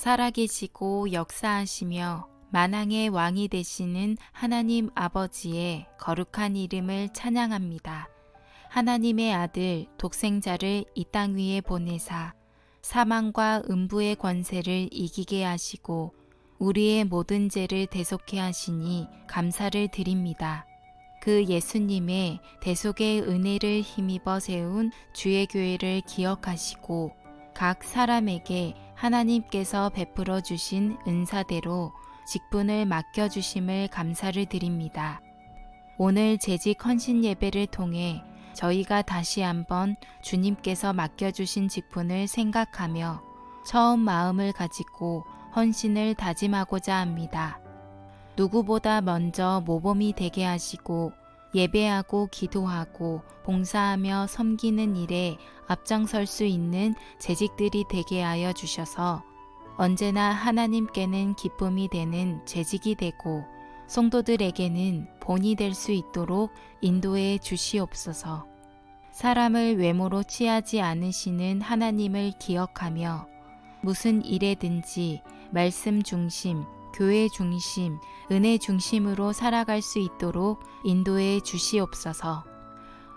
살아계시고 역사하시며 만왕의 왕이 되시는 하나님 아버지의 거룩한 이름을 찬양합니다. 하나님의 아들 독생자를 이 땅 위에 보내사 사망과 음부의 권세를 이기게 하시고 우리의 모든 죄를 대속해 하시니 감사를 드립니다. 그 예수님의 대속의 은혜를 힘입어 세운 주의 교회를 기억하시고 각 사람에게 하나님께서 베풀어 주신 은사대로 직분을 맡겨주심을 감사를 드립니다. 오늘 재직 헌신 예배를 통해 저희가 다시 한번 주님께서 맡겨주신 직분을 생각하며 처음 마음을 가지고 헌신을 다짐하고자 합니다. 누구보다 먼저 모범이 되게 하시고 예배하고 기도하고 봉사하며 섬기는 일에 앞장설 수 있는 재직들이 되게 하여 주셔서 언제나 하나님께는 기쁨이 되는 재직이 되고 성도들에게는 본이 될 수 있도록 인도해 주시옵소서. 사람을 외모로 취하지 않으시는 하나님을 기억하며 무슨 일에든지 말씀 중심, 교회 중심, 은혜 중심으로 살아갈 수 있도록 인도해 주시옵소서.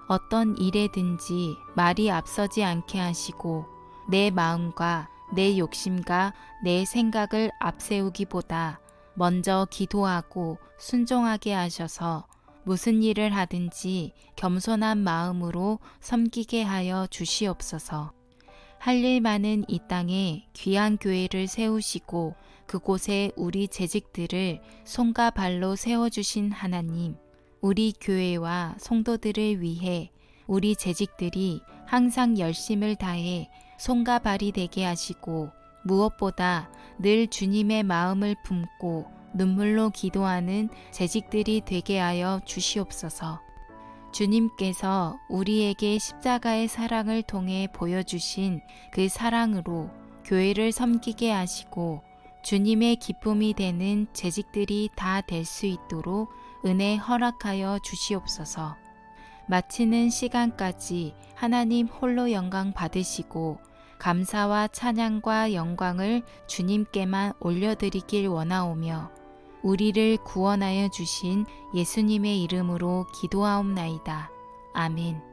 어떤 일에든지 말이 앞서지 않게 하시고 내 마음과 내 욕심과 내 생각을 앞세우기보다 먼저 기도하고 순종하게 하셔서 무슨 일을 하든지 겸손한 마음으로 섬기게 하여 주시옵소서. 할 일 많은 이 땅에 귀한 교회를 세우시고 그곳에 우리 재직들을 손과 발로 세워주신 하나님, 우리 교회와 성도들을 위해 우리 재직들이 항상 열심을 다해 손과 발이 되게 하시고 무엇보다 늘 주님의 마음을 품고 눈물로 기도하는 재직들이 되게 하여 주시옵소서. 주님께서 우리에게 십자가의 사랑을 통해 보여주신 그 사랑으로 교회를 섬기게 하시고 주님의 기쁨이 되는 재직들이 다 될 수 있도록 은혜 허락하여 주시옵소서. 마치는 시간까지 하나님 홀로 영광 받으시고 감사와 찬양과 영광을 주님께만 올려드리길 원하오며 우리를 구원하여 주신 예수님의 이름으로 기도하옵나이다. 아멘.